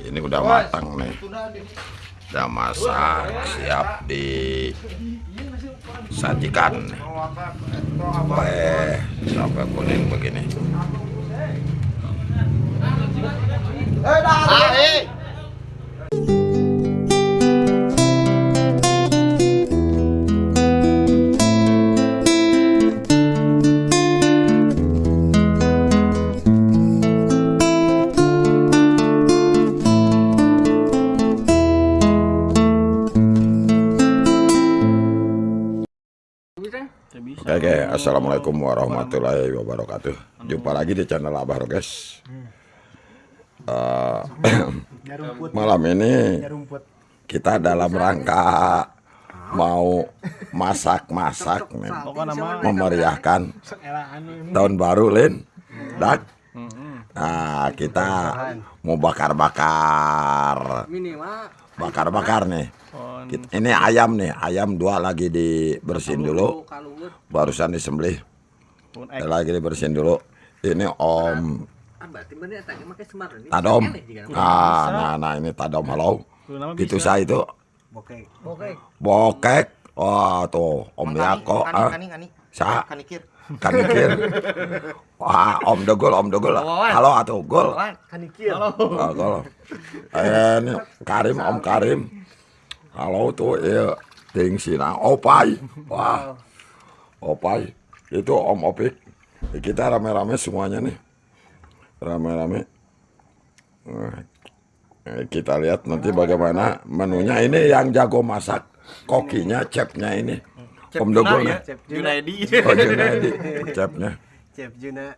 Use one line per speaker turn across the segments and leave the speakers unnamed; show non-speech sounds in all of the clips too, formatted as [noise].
ini udah matang nih. Udah masak siap disajikan sampai sampai kuning begini Oke, oke, assalamualaikum warahmatullahi wabarakatuh. Jumpa lagi di channel Abah Roges. Uh, [clears throat] malam ini kita dalam rangka mau masak-masak, memeriahkan tahun baru, Lin. Dak. Nah, kita mau bakar-bakar, bakar-bakar nih. Ini ayam nih, ayam dua lagi dibersihin dulu. Barusan disembelih. Lagi dibersihin dulu. Ini Om Tadom. Ah, nah, nah ini Tadom halo. Gitu saya itu.
Bokek.
Bokek. Wah, tuh Om Yako. Ah. Sa. Kanikir. Wah, Om Dogol, Om Dogol. Halo atuh, Gol.
Kanikir.
Ah, Gol. Eh, ini Karim, Om Karim. Halo tuh iya ting sina opai wah opai itu om opik kita rame-rame semuanya nih. Rame-rame. Eh, kita lihat nanti bagaimana menunya. Ini yang jago masak. Kokinya chefnya ini om Dogol nih
Junaidi.
oh Junaidi chefnya
Chef Juna.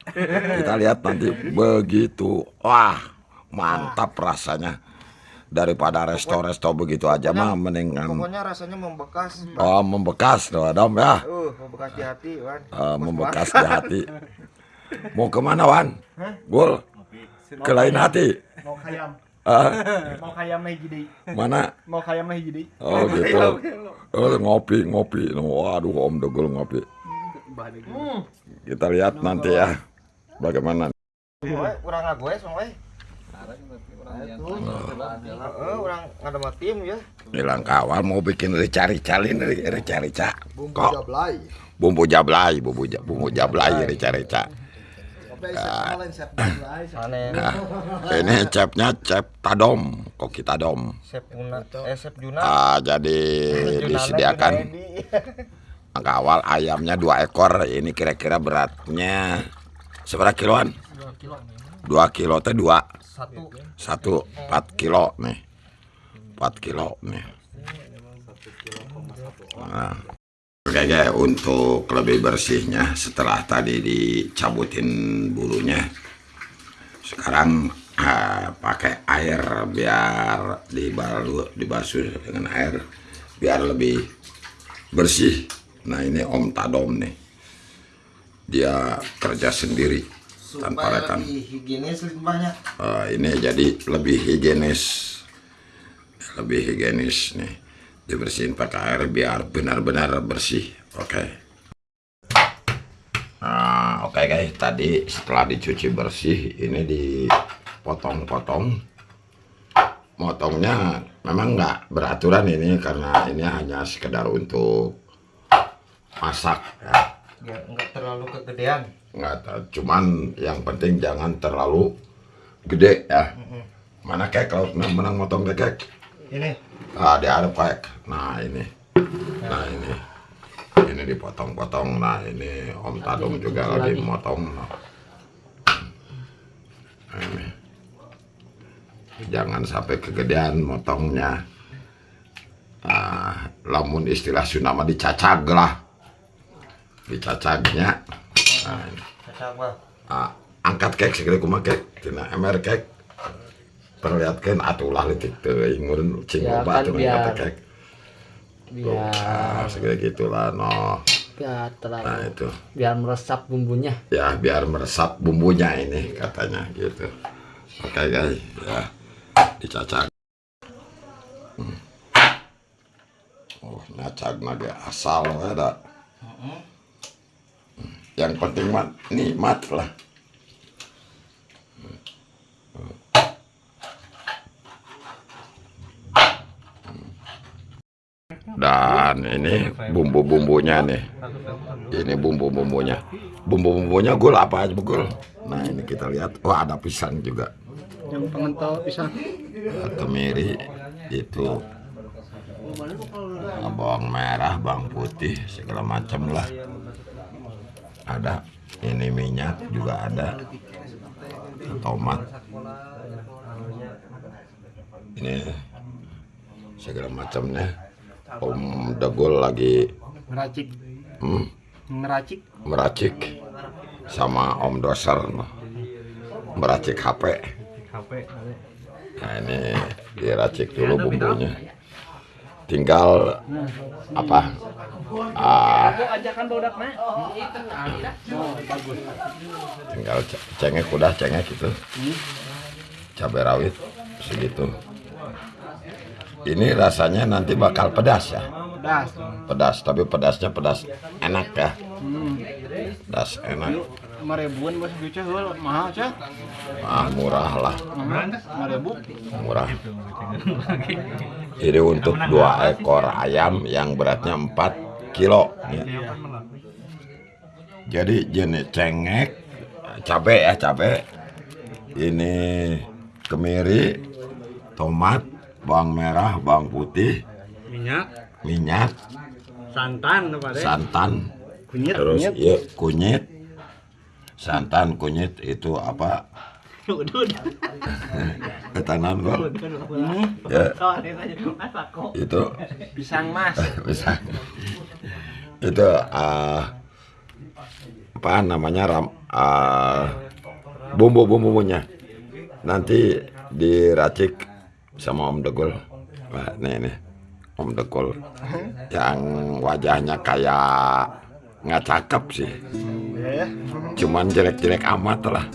kita lihat nanti begitu wah mantap rasanya daripada resto-resto begitu aja mah mendingan
Pokoknya rasanya membekas.
Oh, membekas tuh, Adam ya.
Uh, membekas di hati, Wan.
Eh, membekas di hati. [laughs] Mau ke mana, Wan? Gul. Ke lain hati.
Mau kayam.
Ah, [laughs]
Mau kayam lagi jadi.
mana?
Mau kayam lagi jadi.
Oh, gitu. Oh, ngopi, ngopi. Waduh, Om Dogol ngopi. Kita lihat nanti ya. Bagaimana?
Weh, urang ngagoes, Mang weh. Heeh, urang ngadema tim ya.
Bilang kawal mau bikin rica-ricalin, rica-rica.
Bumbu jablay.
Bumbu jablay, bumbu, ja- bumbu jablay, rica-rica.
Panen.
Nah, ini chefnya chef Tadom, koki Tadom.
Sepuna, eh Sep Juna.
Ah, jadi disediakan angka awal ayamnya dua ekor. Ini kira-kira beratnya seberapa kiloan? Dua kilo teh dua
Satu.
satu empat kilo nih, empat kilo nih. Nah, oke guys, untuk lebih bersihnya setelah tadi dicabutin bulunya, sekarang ah, pakai air biar dibalu dibasuh dengan air biar lebih bersih. Nah ini Om Tadom nih, dia kerja sendiri tanpa
Supaya
rekan.
lebih higienis limbahnya.
Eh, ini jadi lebih higienis lebih higienis nih dibersihin pakai air biar benar-benar bersih oke. Nah oke guys. Tadi setelah dicuci bersih ini dipotong-potong. Motongnya memang nggak beraturan ini karena ini hanya sekedar untuk masak ya.
Ya enggak terlalu kegedean.
nggak cuman yang penting jangan terlalu gede ya. Mana kek? Kalau menang motong kek
Ini.
Ah di ada kek nah ini. Nah ini. Ini dipotong-potong. Nah ini om Tadung juga lagi motong. Nah. ini. Jangan sampai kegedean motongnya. Ah, lamun istilah Sunama dicacag lah. Dicacagnya. Nah, ini. Ah, angkat kek segala kumaha kek? Tina emer kek perlihatkan atulah letik teh ngurun cing
Ya,
loba
kan
teu
biar-
angkat kek
biar
ah segala gitulah no.
Biar terlalu
nah itu.
biar meresap bumbunya.
Ya biar meresap bumbunya ini katanya gitu. Oke guys ya dicacak. Hmm. oh ngacak naga asal ada. Yang penting mah nikmat lah dan ini bumbu-bumbunya nih. Ini bumbu-bumbunya. Bumbu-bumbunya gul apa aja gul nah ini kita lihat. Wah ada pisang juga.
Yang pengental pisang.
Kemiri itu Nah, bawang merah bawang putih segala macam lah. Ada. Ini minyak juga ada. Tomat. Ini segala macamnya Om Degul lagi
Meracik.
hmm,
Meracik.
meracik. Sama Om Doser meracik HP nah ini diracik dulu bumbunya. Tinggal apa? Ah, tinggal ce- cengek udah cengek itu cabai rawit segitu ini rasanya nanti bakal pedas ya
Pedas.
pedas tapi pedasnya pedas enak ya
Hmm.
pedas enak
Lima ribuan bos mahal cah.
ah murah lah
Mahal. Lima ribu.
murah ini untuk dua ekor ayam yang beratnya 4 kilo ya. jadi jenis cengek cabai ya cabai ini kemiri tomat bawang merah bawang putih
Minyak.
minyak
Santan apa deh?
santan
Kunyit.
terus ya kunyit. Santan kunyit itu apa? Ketanan kok ya. Itu.
Pisang mas. [laughs]
bisa itu ah, apa namanya ram ah, bumbu bumbunya nanti diracik sama Om Degul Wah, nih nih. Om Degul yang wajahnya kayak nggak cakep sih.
Ya.
cuman jelek-jelek amat lah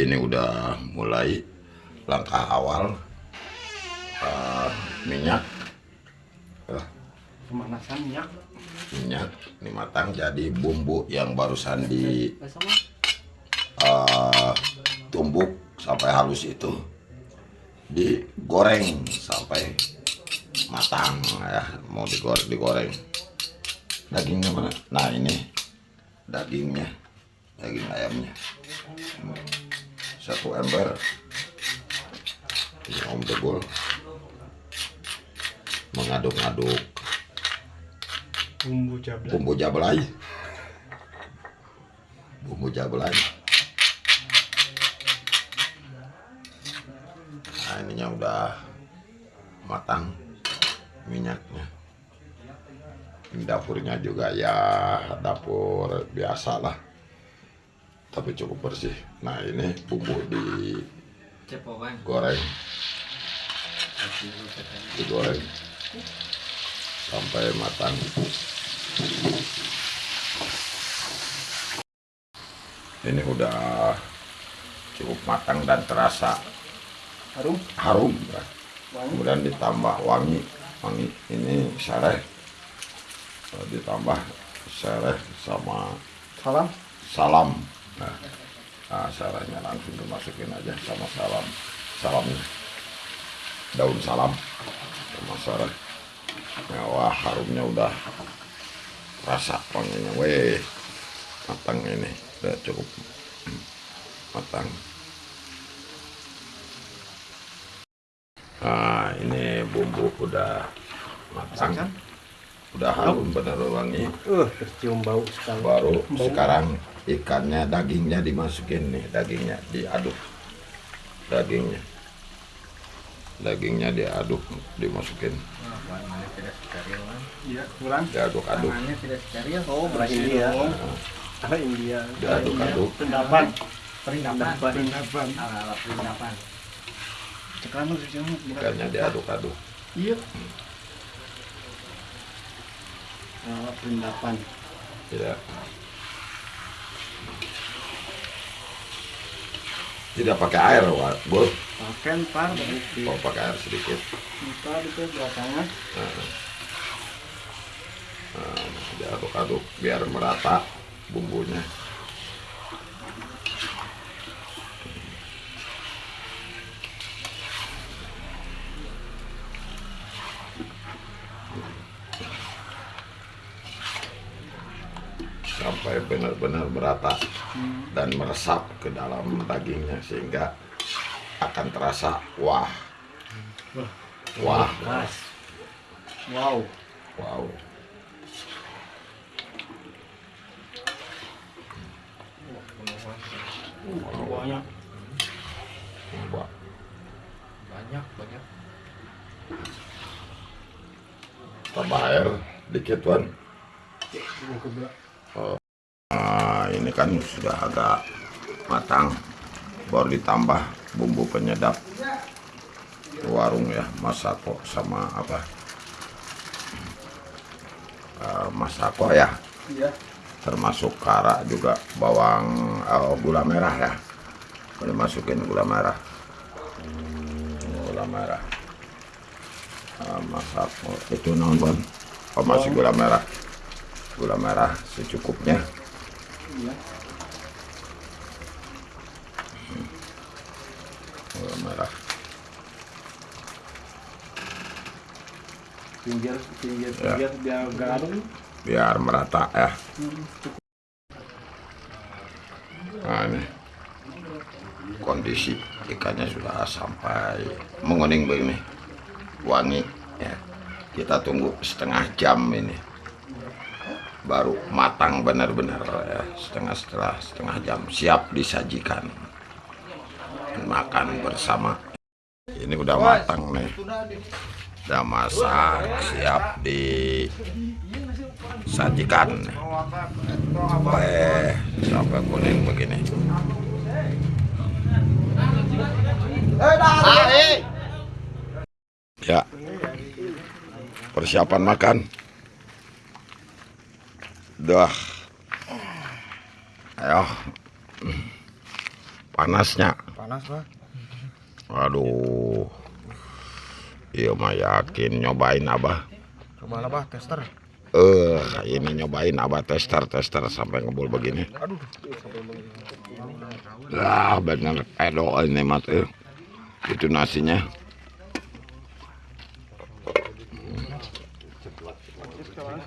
ini udah mulai langkah awal Ah, minyak. Ah,
Pemanasan minyak.
minyak ini matang jadi bumbu yang barusan di eh, tumbuk sampai halus itu. Digoreng sampai matang ya. Mau digoreng digoreng. Dagingnya mana? Nah ini dagingnya daging ayamnya satu ember. Ini om degul mengaduk-aduk
Bumbu cabai.
bumbu jablay. Bumbu jablay. Nah ininya udah matang minyaknya. Ini dapurnya juga ya dapur biasa lah tapi cukup bersih. Nah ini bumbu digoreng digoreng sampai matang. Ini udah cukup matang dan terasa.
Harum.
harum ya. kemudian ditambah wangi. Wangi ini sereh. Eh, ditambah sereh sama
Salam.
salam nah, nah serehnya langsung dimasukin aja sama salam salamnya daun salam. Sama Ya, wah harumnya udah rasa wanginya. Weh matang ini. Udah cukup. Matang. Nah ini bumbu udah matang udah harum bener wangi
Uh, tercium bau sekali.
baru sekarang ikannya dagingnya dimasukin nih dagingnya diaduk dagingnya dagingnya diaduk dimasukin
Iya, kurang.
diaduk-aduk
Oh. Ah, India.
diaduk-aduk.
Pendapan. Pendapan. Cekalan sih cuma.
ikannya diaduk-aduk
Iya. Ah, pendapan.
tidak tidak pakai air. Bul.
Pakai par berarti.
oh pakai air sedikit
Kita itu belakangan.
Nah, diaduk-aduk biar merata bumbunya sampai benar-benar merata dan meresap ke dalam dagingnya sehingga akan terasa wah. Wah.
Wow.
wow.
Banyak.
Banyak, banyak.
tambah air dikit Nah, ini kan sudah agak matang. Baru ditambah bumbu penyedap warung ya masako sama apa? Eh, masako ya.
Iya.
termasuk kara juga bawang eh, gula merah ya. Boleh masukin gula merah. Gula merah. Eh, masako itu nonton oh, masih gula merah. Gula merah secukupnya
Iya.
merah.
Pinggir, pinggir,
Ya.
pinggir biar garam.
biar merata ya. Nah ini. Kondisi ikannya sudah sampai menguning begini. Wangi ya. Kita tunggu setengah jam ini baru matang benar-benar ya. Setengah setelah setengah jam siap disajikan. Makan bersama. Ini udah matang nih. Udah masak siap disajikan. Sampai sampai kuning begini? Ya. Persiapan makan dah ayo panasnya
Panas, Pak.
Waduh. Iya mah yakin nyobain abah.
Coba lah, Pak, tester.
Eh, ini nyobain abah tester tester sampai ngebul begini.
Aduh.
Lah bener edo ini mat eh. Itu nasinya.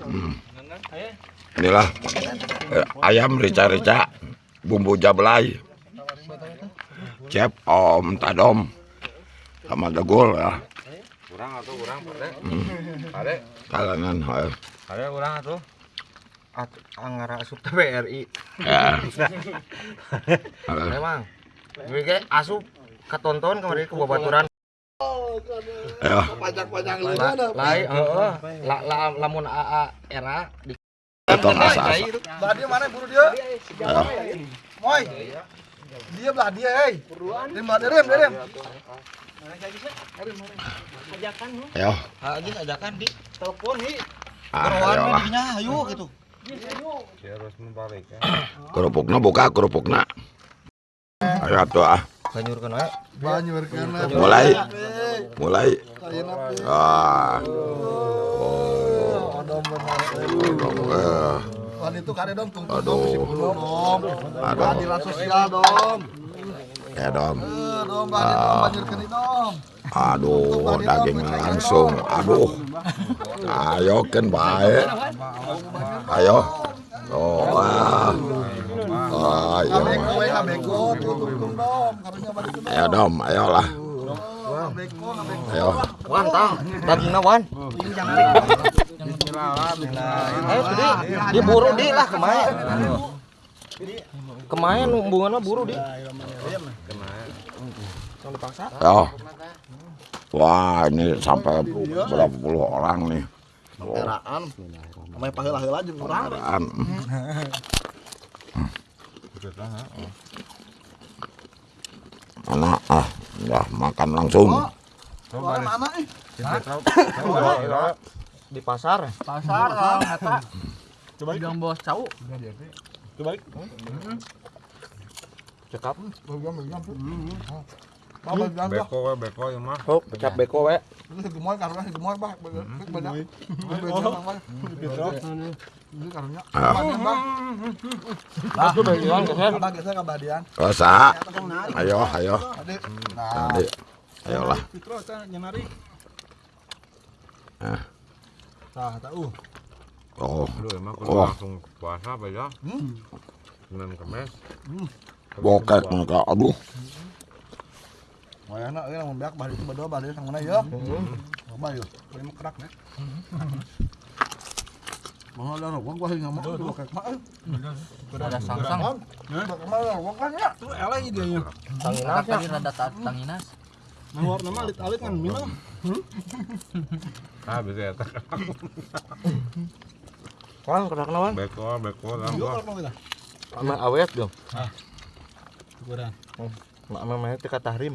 Hmm. Inilah eh, ayam rica-rica bumbu jablay. Cep om tadom sama degul ya.
Kurang atau kurang, Pak? Ada.
Kalanan eh.
Ada kurang atau? At angara asup TBRI.
Ya. [laughs]
Memang. Kayak asup ketonton kemarin ke babaturan.
Ya.
Lai, heeh. La, la, lamun AA era di
Asa-asa.
Belah dia mana buru dia? Moy. Dia belah dia, hei. Dia.
Aja ajakan di
Telepon hi.
Ah,
ayo gitu.
harus membalik ya.
Kerupukna buka kerupukna. Ayo atuh ah.
Banyurkeun wae.
Mulai. Mulai. Ah.
Odom benar.
Dong, eh.
Wan itu kade dom tunggu
Aduh.
bulu dom.
Aduh.
Keadilan sosial dom.
Ya dom.
Eh dom banyak keni dom.
Aduh, dagingnya langsung. Aduh. Ayo kan baik. Ayo. Oh, ah.
Tuh.
Ayo dom, ayolah. Ayo.
Wan tang, dagingna wan. Ayo di, di buru di lah kemain. Kemain hubungannya buru di.
Ayo. Wah, ini sampai berapa puluh orang nih.
Peraan. Urang.
Apaan? Anak ah, udah makan langsung.
Mana ih?
Di pasar.
Pasar lah eta.
Coba bilang bos cau.
Cekap.
Bilang gua.
Beko we beko ya mah.
Oh, cekap beko we.
Gemoy karena gemoy bah. Banyak.
Ah. Rosa. Ayo, ayo.
Adik.
Ayolah.
Fitro eta nyenari.
Ah.
Tah, tahu.
Oh,
emang
Wah.
langsung puasa apa ya? Senin Kemis.
bokek mereka. Aduh.
Wayana euy lamun beak balik itu badoa balik sang mana ya? Coba yuk. Kuwi mah kerak nih. Mau ada rokok gua hinga mah tuh kayak mah.
Ada sangsang.
Bakal mah rokok kan ya. Tuh eleh idenya.
Tanginas ya.
Tadi rada ta- tanginas.
Nawar nama alit-alit kan minum.
Ah bisa ya.
Wan, kerak wan.
Beko beko
kita.
Sama awet dong.
Kurang.
Sama mana teh tahrim.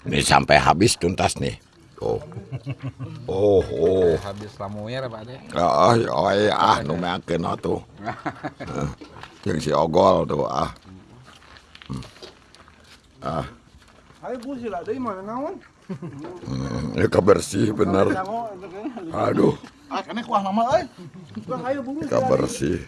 Ini sampai habis tuntas nih. Oh. Oh, oh.
habis lamuir Pak De.
Oh, oh iya, ah, nu meakeun atuh. [laughs] Jeung si Ogol tuh, ah. Hmm. Ah,
Ayo bu sila deui mana naon?
hmm, ini kebersih bener. Aduh,
Ah, kene kuah nama euy. Kuah ayo buru.
kebersih.